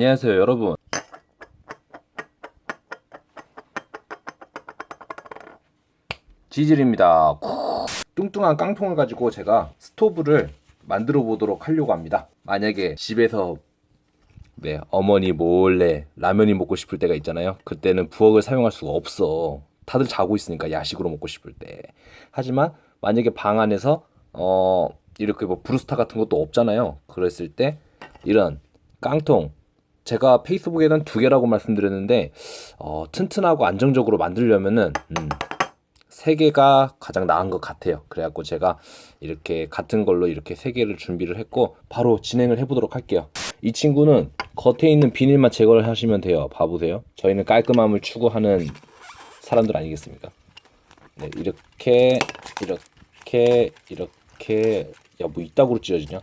안녕하세요 여러분. 지질입니다. 뚱뚱한 깡통을 가지고 제가 스토브를 만들어 보도록 하려고 합니다. 만약에 집에서 네 어머니 몰래 라면이 먹고 싶을 때가 있잖아요. 그때는 부엌을 사용할 수가 없어. 다들 자고 있으니까 야식으로 먹고 싶을 때. 하지만 만약에 방 안에서 어 이렇게 뭐 브루스타 같은 것도 없잖아요. 그랬을 때 이런 깡통 제가 페이스북에는 두 개라고 말씀드렸는데 어, 튼튼하고 안정적으로 만들려면은 음, 세 개가 가장 나은 것 같아요. 그래갖고 제가 이렇게 같은 걸로 이렇게 세 개를 준비를 했고 바로 진행을 해보도록 할게요. 이 친구는 겉에 있는 비닐만 제거를 하시면 돼요. 봐보세요. 저희는 깔끔함을 추구하는 사람들 아니겠습니까? 네, 이렇게 이렇게 이렇게 야 뭐 이따구로 찢어지냐?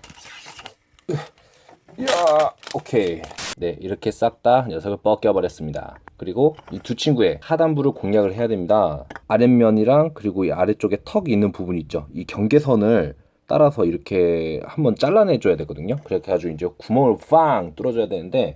야 오케이 네 이렇게 싹 다 녀석을 벗겨 버렸습니다. 그리고 이 두 친구의 하단부를 공략을 해야 됩니다. 아랫면이랑 그리고 이 아래쪽에 턱이 있는 부분 있죠. 이 경계선을 따라서 이렇게 한번 잘라내 줘야 되거든요. 그렇게 해가지고 이제 구멍을 빵 뚫어줘야 되는데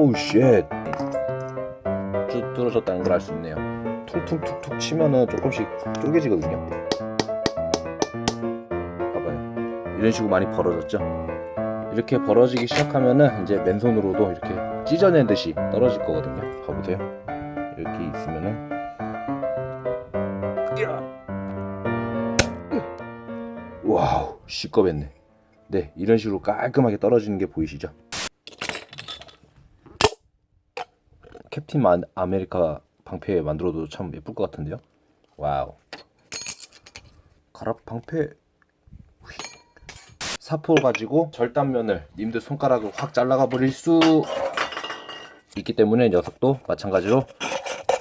Oh shit. 쭉 뚫어졌다는 걸 알 수 있네요. 퉁퉁툭툭 치면은 조금씩 쪼개지거든요. 봐봐요. 이런 식으로 많이 벌어졌죠? 이렇게 벌어지기 시작하면은 이제 맨손으로도 이렇게 찢어낸 듯이 떨어질 거거든요. 봐보세요. 이렇게 있으면은 wow 시꺼맸네. 네 이런 식으로 깔끔하게 떨어지는 게 보이시죠? 캡틴 만- 아메리카 방패 만들어도 참 예쁠 것 같은데요. Wow. 가랍 방패. 휘. 사포 가지고 절단면을 님들 손가락을 확 잘라가 버릴 수 있기 때문에 녀석도 마찬가지로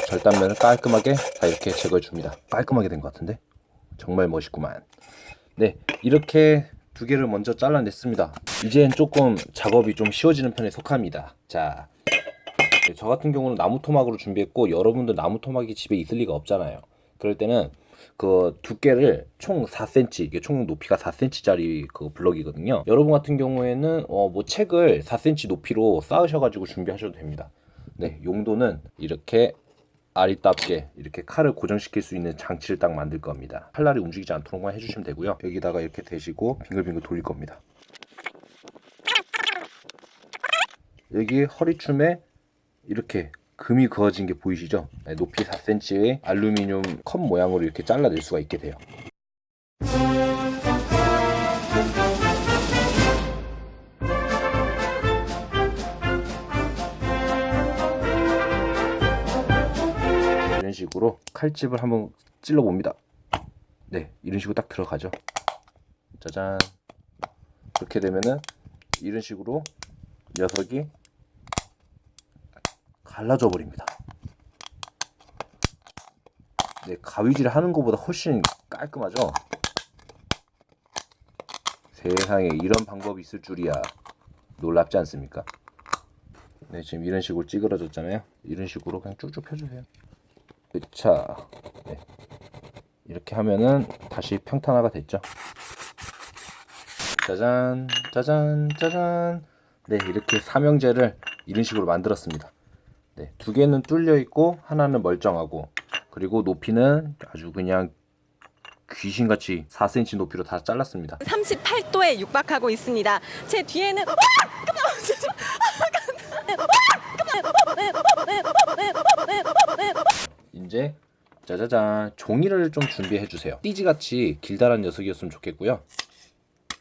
절단면을 깔끔하게 다 이렇게 제거해 줍니다. 깔끔하게 된 것 같은데 정말 멋있구만. 네 이렇게 두 개를 먼저 잘라냈습니다. 이젠 조금 작업이 좀 쉬워지는 편에 속합니다. 자 네, 저 같은 경우는 나무 토막으로 준비했고 여러분들 나무 토막이 집에 있을 리가 없잖아요. 그럴 때는 그 두께를 총 4cm 이게 총 높이가 4cm짜리 그 블럭이거든요. 여러분 같은 경우에는 어 뭐 책을 4cm 높이로 쌓으셔가지고 준비하셔도 됩니다. 네, 용도는 이렇게 아리따게 이렇게 칼을 고정시킬 수 있는 장치를 딱 만들 겁니다. 칼날이 움직이지 않도록만 해주시면 되고요. 여기다가 이렇게 대시고 빙글빙글 돌릴 겁니다. 여기 허리춤에 이렇게 금이 그어진 게 보이시죠? 네, 높이 4cm의 알루미늄 컵 모양으로 이렇게 잘라낼 수가 있게 돼요. 이런 식으로 칼집을 한번 찔러 봅니다. 네, 이런 식으로 딱 들어가죠. 짜잔. 그렇게 되면은 이런 식으로 녀석이 갈라져 버립니다. 네, 가위질 하는 것보다 훨씬 깔끔하죠? 세상에 이런 방법이 있을 줄이야. 놀랍지 않습니까? 네, 지금 이런 식으로 찌그러졌잖아요. 이런 식으로 그냥 쭉쭉 펴주세요. 자, 네. 이렇게 하면은 다시 평탄화가 됐죠. 짜잔, 짜잔, 짜잔. 네, 이렇게 삼형제를 이런 식으로 만들었습니다. 네, 두 개는 뚫려 있고 하나는 멀쩡하고 그리고 높이는 아주 그냥 귀신같이 4cm 높이로 다 잘랐습니다. 38도에 육박하고 있습니다. 제 뒤에는 와! 이제 짜자잔 종이를 좀 준비해 주세요. 띠지같이 길다란 녀석이었으면 좋겠고요.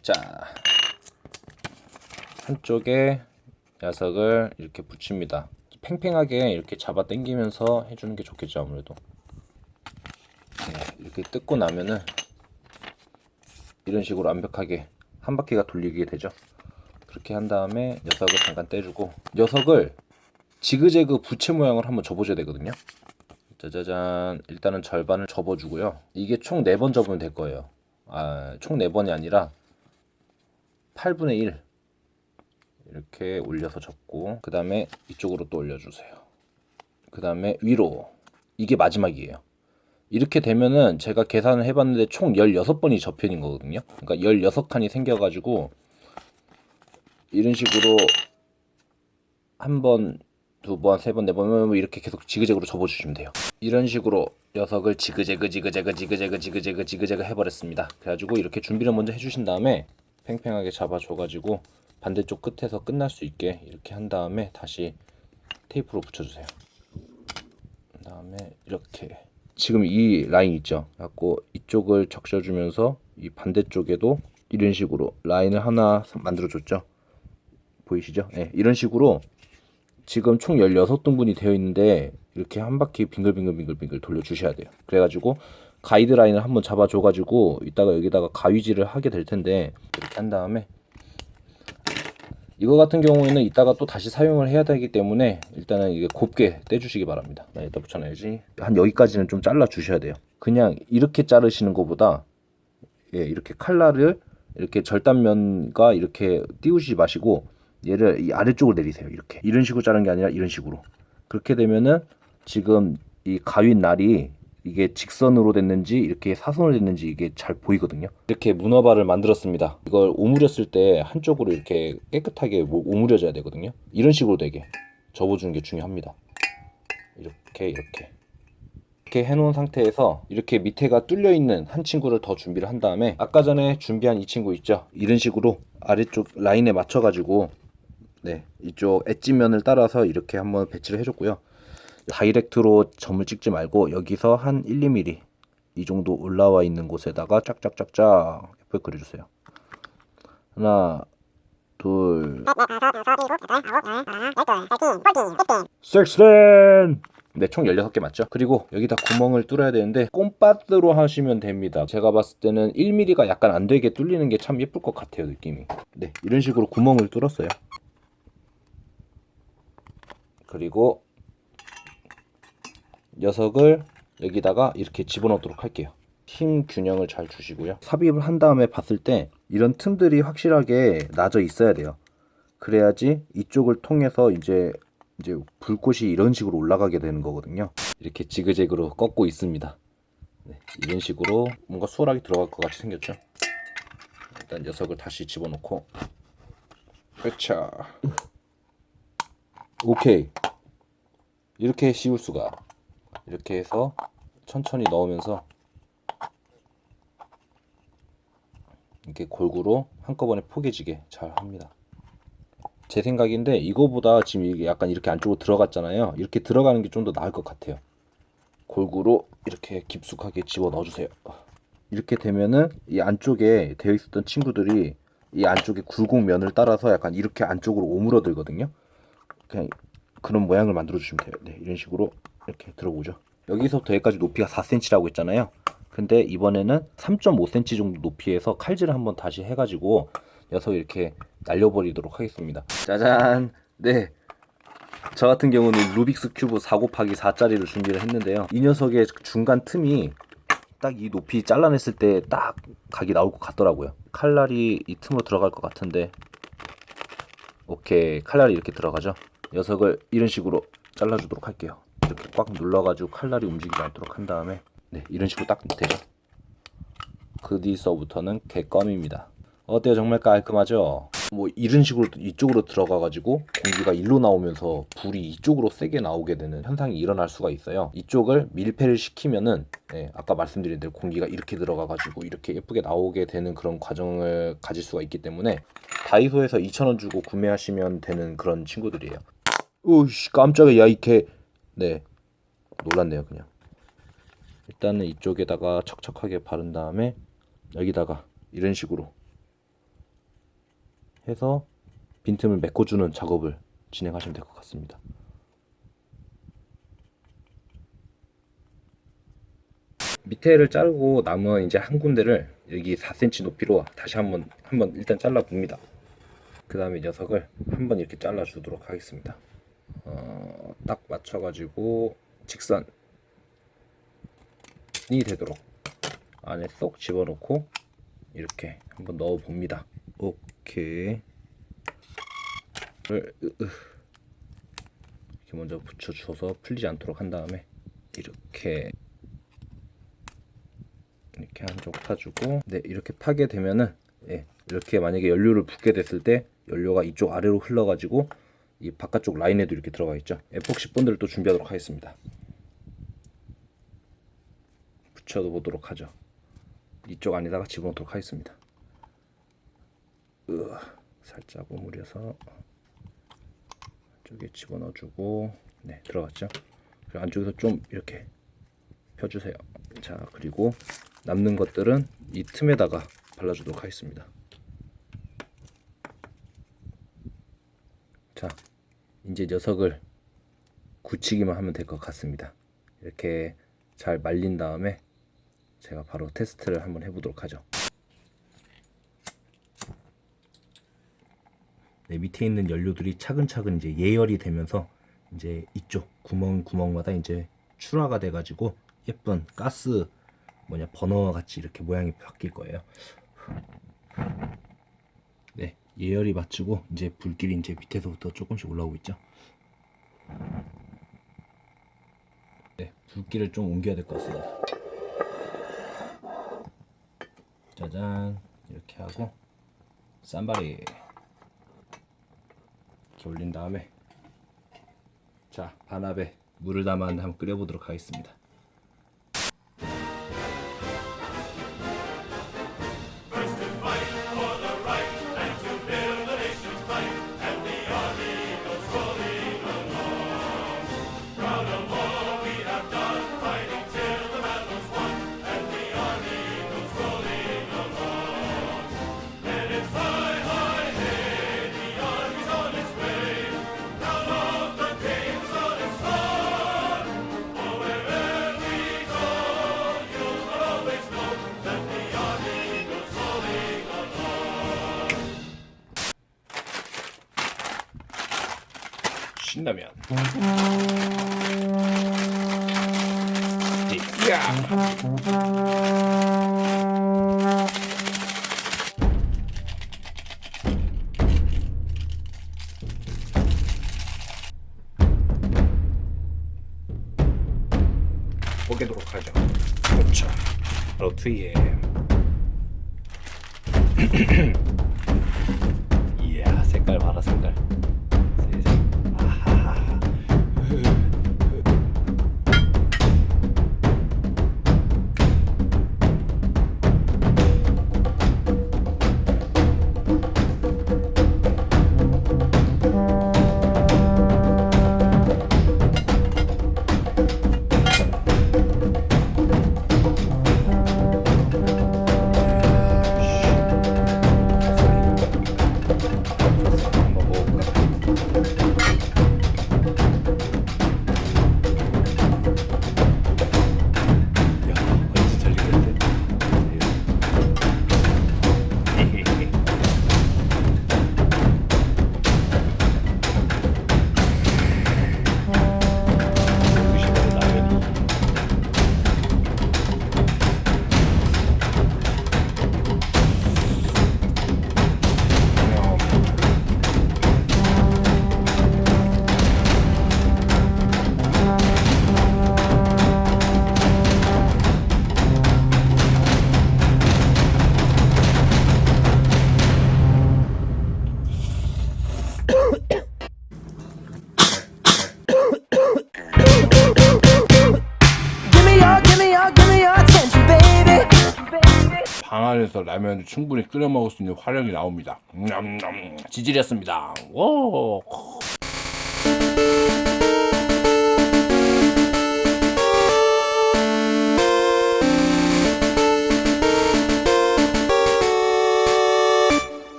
자 한쪽에 녀석을 이렇게 붙입니다. 팽팽하게 이렇게 잡아 당기면서 해주는 게 좋겠죠 아무래도. 네, 이렇게 뜯고 나면은 이런 식으로 완벽하게 한 바퀴가 돌리게 되죠. 그렇게 한 다음에 녀석을 잠깐 떼주고 녀석을 지그재그 부채 모양을 한번 줘보셔야 되거든요. 짜자잔 일단은 절반을 접어주고요 이게 총 4번 접으면 될 거예요 아 총 4번이 아니라 8분의 1 이렇게 올려서 접고 그 다음에 이쪽으로 또 올려주세요 그 다음에 위로 이게 마지막이에요 이렇게 되면은 제가 계산을 해봤는데 총 16번이 접현인 거거든요 그러니까 16칸이 생겨가지고 이런 식으로 한 번, 두 번, 세 번, 네 번, 뭐 이렇게 계속 지그재그로 접어주시면 돼요. 이런 식으로 녀석을 지그재그, 지그재그, 지그재그, 지그재그, 지그재그 해버렸습니다. 그래가지고 이렇게 준비를 먼저 해주신 다음에 팽팽하게 잡아줘가지고 반대쪽 끝에서 끝날 수 있게 이렇게 한 다음에 다시 테이프로 붙여주세요. 그 다음에 이렇게 지금 이 라인 있죠. 갖고 이쪽을 적셔주면서 이 반대쪽에도 이런 식으로 라인을 하나 만들어 줬죠. 보이시죠? 네, 이런 식으로 지금 총 16등분이 되어 있는데 이렇게 한 바퀴 빙글빙글빙글빙글 돌려 주셔야 돼요. 그래가지고 가이드라인을 한번 잡아줘 가지고 이따가 여기다가 가위질을 하게 될 텐데 이렇게 한 다음에 이거 같은 경우에는 이따가 또 다시 사용을 해야 되기 때문에 일단은 이게 곱게 떼주시기 바랍니다. 나 여기다 붙여놔야지. 한 여기까지는 좀 잘라 주셔야 돼요. 그냥 이렇게 자르시는 것보다 예, 이렇게 칼날을 이렇게 절단면과 이렇게 띄우지 마시고 얘를 이 아래쪽으로 내리세요. 이렇게 이런 식으로 자른 게 아니라 이런 식으로 그렇게 되면은 지금 이 가윈 날이 이게 직선으로 됐는지 이렇게 사선으로 됐는지 이게 잘 보이거든요. 이렇게 문어발을 만들었습니다. 이걸 오므렸을 때 한쪽으로 이렇게 깨끗하게 뭐 오므려져야 되거든요. 이런 식으로 되게 접어주는 게 중요합니다. 이렇게 이렇게 이렇게 해놓은 상태에서 이렇게 밑에가 뚫려 있는 한 친구를 더 준비를 한 다음에 아까 전에 준비한 이 친구 있죠 이런 식으로 아래쪽 라인에 맞춰 가지고 네 이쪽 엣지면을 따라서 이렇게 한번 배치를 해줬고요 다이렉트로 점을 찍지 말고 여기서 한 1, 2mm 이 정도 올라와 있는 곳에다가 짝짝짝짝 예쁘게 그려주세요 하나 둘 섹스랜 네, 총 16개 맞죠? 그리고 여기다 구멍을 뚫어야 되는데 꼼바드로 하시면 됩니다. 제가 봤을 때는 1mm가 약간 안 되게 뚫리는 게 참 예쁠 것 같아요, 느낌이. 네, 이런 식으로 구멍을 뚫었어요. 그리고 녀석을 여기다가 이렇게 집어넣도록 할게요. 힘 균형을 잘 주시고요. 삽입을 한 다음에 봤을 때 이런 틈들이 확실하게 나져 있어야 돼요. 그래야지 이쪽을 통해서 이제 이제 불꽃이 이런 식으로 올라가게 되는 거거든요. 이렇게 지그재그로 꺾고 있습니다. 네, 이런 식으로 뭔가 수월하게 들어갈 것 같이 생겼죠. 일단 녀석을 다시 집어넣고 그렇죠. 오케이. 이렇게 씌울 수가. 이렇게 해서 천천히 넣으면서 이렇게 골고루 한꺼번에 포개지게 잘 합니다. 제 생각인데 이거보다 지금 이게 약간 이렇게 안쪽으로 들어갔잖아요. 이렇게 들어가는 게 좀 더 나을 것 같아요. 골고루 이렇게 깊숙하게 집어 넣어주세요. 이렇게 되면은 이 안쪽에 되어 있었던 친구들이 이 안쪽에 굴곡 면을 따라서 약간 이렇게 안쪽으로 오므러들거든요. 그냥 그런 모양을 만들어 주시면 돼요. 네, 이런 식으로 이렇게 들어보죠. 여기서부터 여기까지 높이가 4cm라고 했잖아요. 근데 이번에는 3.5cm 정도 높이에서 칼질을 한번 다시 해가지고 녀석 이렇게 날려버리도록 하겠습니다. 짜잔. 네. 저 같은 경우는 루빅스 큐브 4 곱하기 4짜리를 준비를 했는데요. 이 녀석의 중간 틈이 딱 이 높이 잘라냈을 때 딱 각이 나올 것 같더라고요. 칼날이 이 틈으로 들어갈 것 같은데 오케이 칼날이 이렇게 들어가죠. 녀석을 이런 식으로 잘라주도록 할게요. 이렇게 꽉 눌러가지고 칼날이 움직이지 않도록 한 다음에 네 이런 식으로 딱 되죠. 그 뒤서부터는 개껌입니다. 어때요? 정말 깔끔하죠? 뭐 이런 식으로 이쪽으로 들어가 가지고 공기가 일로 나오면서 불이 이쪽으로 세게 나오게 되는 현상이 일어날 수가 있어요. 이쪽을 밀폐를 시키면은 네, 아까 말씀드린 대로 공기가 이렇게 들어가 가지고 이렇게 예쁘게 나오게 되는 그런 과정을 가질 수가 있기 때문에 다이소에서 2,000원 주고 구매하시면 되는 그런 친구들이에요. 오씨 깜짝이야 야 이렇게 네 놀랐네요 그냥 일단은 이쪽에다가 척척하게 바른 다음에 여기다가 이런 식으로 해서 빈틈을 메꿔주는 작업을 진행하시면 될 것 같습니다. 밑에를 자르고 남은 이제 한 군데를 여기 4cm 높이로 다시 한번 한번 일단 잘라 봅니다. 그 다음에 녀석을 한번 이렇게 잘라 주도록 하겠습니다. 어, 딱 맞춰가지고 직선 되도록 안에 쏙 집어넣고 이렇게 한번 넣어 봅니다. 오케이. 이렇게 먼저 붙여줘서 풀리지 않도록 한 다음에 이렇게 이렇게 한쪽 파주고 네 이렇게 파게 되면은 예, 이렇게 만약에 연료를 붓게 됐을 때 연료가 이쪽 아래로 흘러가지고 이 바깥쪽 라인에도 이렇게 들어가 있죠. 에폭시 본드를 또 준비하도록 하겠습니다. 붙여 보도록 하죠. 이쪽 안에다가 집어넣도록 하겠습니다. 으, 살짝 오므려서 쪽에 집어넣어주고 네 들어갔죠. 그리고 안쪽에서 좀 이렇게 펴주세요. 자 그리고 남는 것들은 이 틈에다가 발라주도록 하겠습니다. 자 이제 녀석을 굳히기만 하면 될 것 같습니다. 이렇게 잘 말린 다음에 제가 바로 테스트를 한번 해보도록 하죠. 네, 밑에 있는 연료들이 차근차근 이제 예열이 되면서 이제 이쪽 구멍 구멍마다 이제 출하가 돼가지고 예쁜 가스 뭐냐 버너 같이 이렇게 모양이 바뀔 거예요. 네, 예열이 마치고 이제 불길이 이제 밑에서부터 조금씩 올라오고 있죠. 네, 불길을 좀 옮겨야 될 것 같습니다. 짜잔 이렇게 하고 쌈바리 이렇게 올린 다음에 자 반합에 물을 담았는데 한번 끓여보도록 하겠습니다. 신라면. 야. 보게도록 하죠. 그렇죠. 바로 뒤에. 이야 색깔 봐라 색깔. 안에서 라면을 충분히 끓여 먹을 수 있는 화력이 나옵니다. 지질이었습니다. 오.